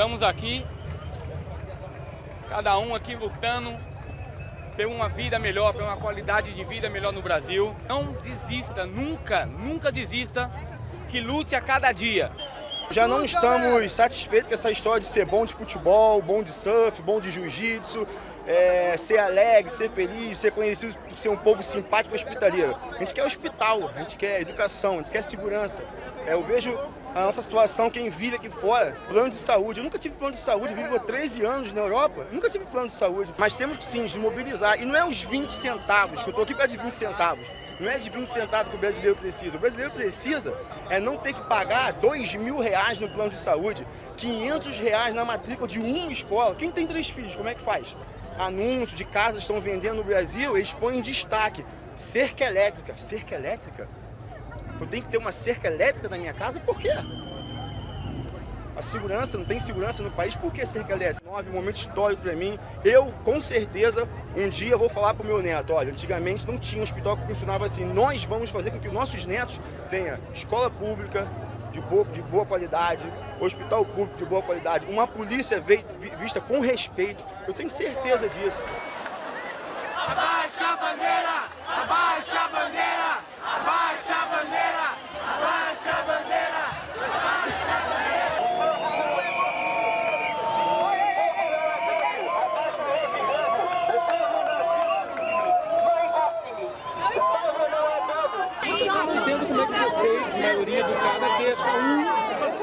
Estamos aqui, cada um aqui lutando por uma vida melhor, por uma qualidade de vida melhor no Brasil. Não desista, nunca, nunca desista, que lute a cada dia. Já não estamos satisfeitos com essa história de ser bom de futebol, bom de surf, bom de jiu-jitsu, é, ser alegre, ser feliz, ser conhecido por ser um povo simpático e hospitaleiro. A gente quer hospital, a gente quer educação, a gente quer segurança. É, eu vejo a nossa situação, quem vive aqui fora, plano de saúde. Eu nunca tive plano de saúde, vivo há 13 anos na Europa, nunca tive plano de saúde. Mas temos que sim, mobilizar. E não é os 20 centavos, que eu estou aqui para de 20 centavos. Não é de 20 centavos que o brasileiro precisa. O brasileiro precisa é não ter que pagar 2 mil reais no plano de saúde, 500 reais na matrícula de uma escola. Quem tem três filhos, como é que faz? Anúncios de casas estão vendendo no Brasil, eles põem em destaque. Cerca elétrica. Cerca elétrica? Eu tenho que ter uma cerca elétrica na minha casa? Por quê? A segurança, não tem segurança no país, por que cerca elétrica? Nove, um momento histórico para mim. Eu, com certeza, um dia vou falar para o meu neto, olha, antigamente não tinha um hospital que funcionava assim. Nós vamos fazer com que os nossos netos tenham escola pública, de boa, de boa qualidade, hospital público de boa qualidade, uma polícia vista com respeito. Eu tenho certeza disso. Abaixa a bandeira! Eu não entendo como é que vocês, maioria educada, deixa um...